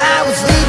I was leaving